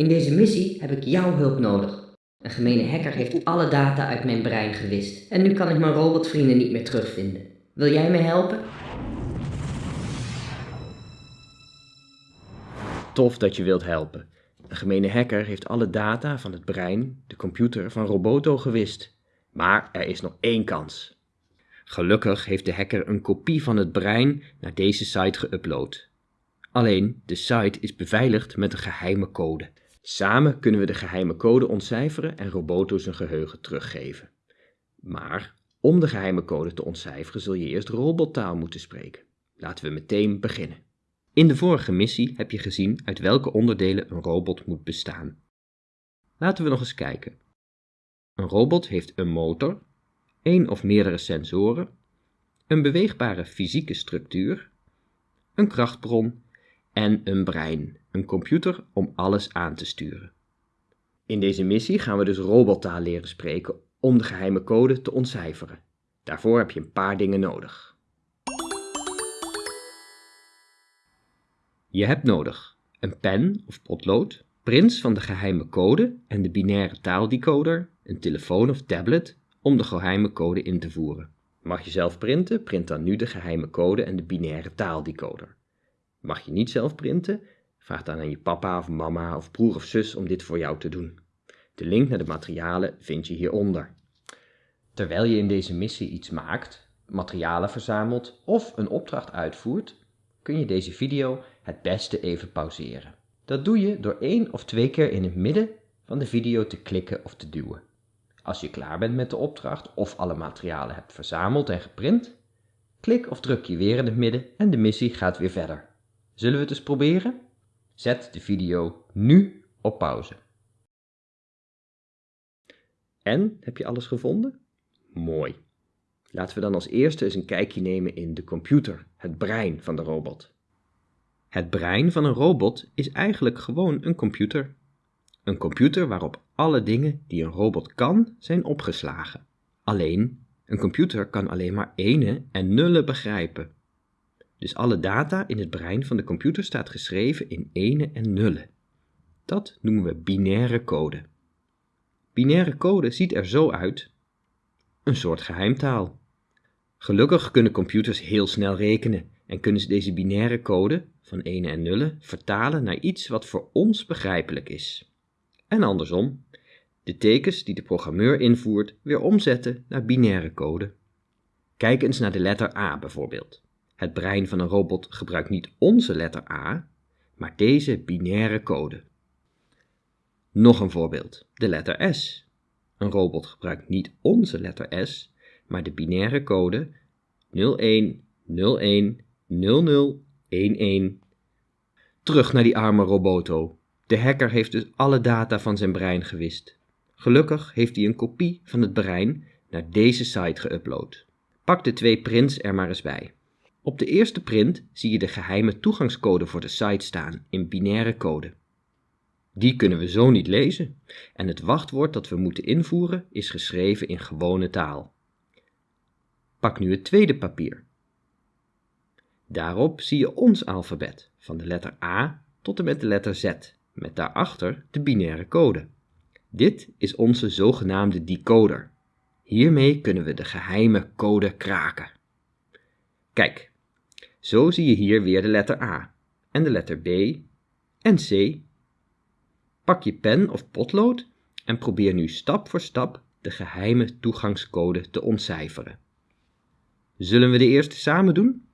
In deze missie heb ik jouw hulp nodig. Een gemene hacker heeft alle data uit mijn brein gewist en nu kan ik mijn robotvrienden niet meer terugvinden. Wil jij me helpen? Tof dat je wilt helpen. Een gemene hacker heeft alle data van het brein, de computer van Roboto gewist. Maar er is nog één kans. Gelukkig heeft de hacker een kopie van het brein naar deze site geüpload. Alleen, de site is beveiligd met een geheime code. Samen kunnen we de geheime code ontcijferen en Roboto zijn geheugen teruggeven. Maar om de geheime code te ontcijferen zul je eerst robottaal moeten spreken. Laten we meteen beginnen. In de vorige missie heb je gezien uit welke onderdelen een robot moet bestaan. Laten we nog eens kijken. Een robot heeft een motor, één of meerdere sensoren, een beweegbare fysieke structuur, een krachtbron en een brein, een computer om alles aan te sturen. In deze missie gaan we dus robottaal leren spreken om de geheime code te ontcijferen. Daarvoor heb je een paar dingen nodig. Je hebt nodig een pen of potlood, prints van de geheime code en de binaire taaldecoder, een telefoon of tablet om de geheime code in te voeren. Mag je zelf printen? Print dan nu de geheime code en de binaire taaldecoder. Mag je niet zelf printen? Vraag dan aan je papa of mama of broer of zus om dit voor jou te doen. De link naar de materialen vind je hieronder. Terwijl je in deze missie iets maakt, materialen verzamelt of een opdracht uitvoert, kun je deze video het beste even pauzeren. Dat doe je door één of twee keer in het midden van de video te klikken of te duwen. Als je klaar bent met de opdracht of alle materialen hebt verzameld en geprint, klik of druk je weer in het midden en de missie gaat weer verder. Zullen we het eens proberen? Zet de video nu op pauze. En, heb je alles gevonden? Mooi. Laten we dan als eerste eens een kijkje nemen in de computer, het brein van de robot. Het brein van een robot is eigenlijk gewoon een computer. Een computer waarop alle dingen die een robot kan zijn opgeslagen. Alleen, een computer kan alleen maar ene en nullen begrijpen. Dus alle data in het brein van de computer staat geschreven in ene en nullen. Dat noemen we binaire code. Binaire code ziet er zo uit. Een soort geheimtaal. Gelukkig kunnen computers heel snel rekenen en kunnen ze deze binaire code van ene en nullen vertalen naar iets wat voor ons begrijpelijk is. En andersom, de tekens die de programmeur invoert weer omzetten naar binaire code. Kijk eens naar de letter A bijvoorbeeld. Het brein van een robot gebruikt niet onze letter A, maar deze binaire code. Nog een voorbeeld, de letter S. Een robot gebruikt niet onze letter S, maar de binaire code 01 01 00 11. Terug naar die arme Roboto. De hacker heeft dus alle data van zijn brein gewist. Gelukkig heeft hij een kopie van het brein naar deze site geüpload. Pak de twee prints er maar eens bij. Op de eerste print zie je de geheime toegangscode voor de site staan in binaire code. Die kunnen we zo niet lezen en het wachtwoord dat we moeten invoeren is geschreven in gewone taal. Pak nu het tweede papier. Daarop zie je ons alfabet, van de letter A tot en met de letter Z, met daarachter de binaire code. Dit is onze zogenaamde decoder. Hiermee kunnen we de geheime code kraken. Kijk, zo zie je hier weer de letter A en de letter B en C. Pak je pen of potlood en probeer nu stap voor stap de geheime toegangscode te ontcijferen. Zullen we de eerste samen doen?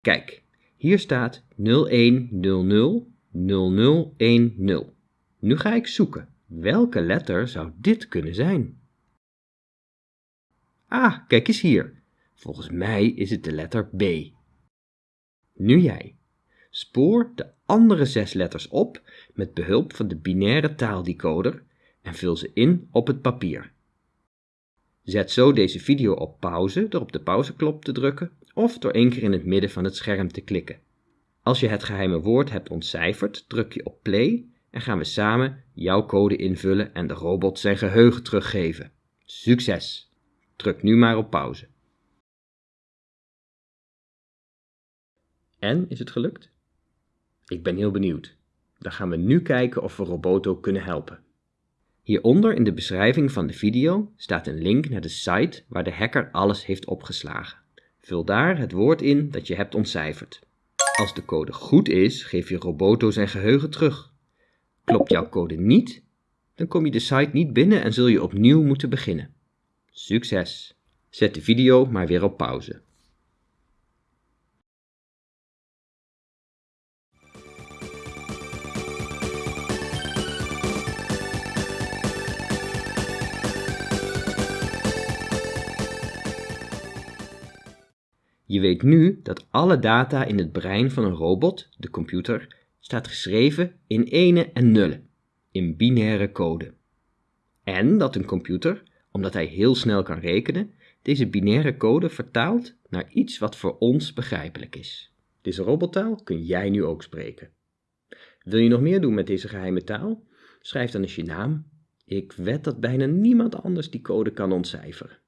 Kijk, hier staat 0100 0010. Nu ga ik zoeken. Welke letter zou dit kunnen zijn? Ah, kijk eens hier. Volgens mij is het de letter B. Nu jij. Spoor de andere zes letters op met behulp van de binaire taaldecoder en vul ze in op het papier. Zet zo deze video op pauze door op de pauzeknop te drukken of door één keer in het midden van het scherm te klikken. Als je het geheime woord hebt ontcijferd, druk je op play en gaan we samen jouw code invullen en de robot zijn geheugen teruggeven. Succes! Druk nu maar op pauze. En, is het gelukt? Ik ben heel benieuwd. Dan gaan we nu kijken of we Roboto kunnen helpen. Hieronder in de beschrijving van de video staat een link naar de site waar de hacker alles heeft opgeslagen. Vul daar het woord in dat je hebt ontcijferd. Als de code goed is, geef je Roboto zijn geheugen terug. Klopt jouw code niet, dan kom je de site niet binnen en zul je opnieuw moeten beginnen. Succes! Zet de video maar weer op pauze. Je weet nu dat alle data in het brein van een robot, de computer, staat geschreven in ene en nullen, in binaire code. En dat een computer, omdat hij heel snel kan rekenen, deze binaire code vertaalt naar iets wat voor ons begrijpelijk is. Deze robottaal kun jij nu ook spreken. Wil je nog meer doen met deze geheime taal? Schrijf dan eens je naam. Ik wed dat bijna niemand anders die code kan ontcijferen.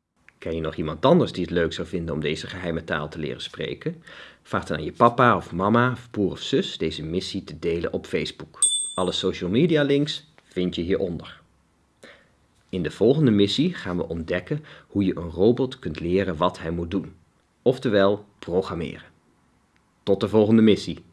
Ken je nog iemand anders die het leuk zou vinden om deze geheime taal te leren spreken? Vraag dan aan je papa of mama of broer of zus deze missie te delen op Facebook. Alle social media links vind je hieronder. In de volgende missie gaan we ontdekken hoe je een robot kunt leren wat hij moet doen. Oftewel, programmeren. Tot de volgende missie.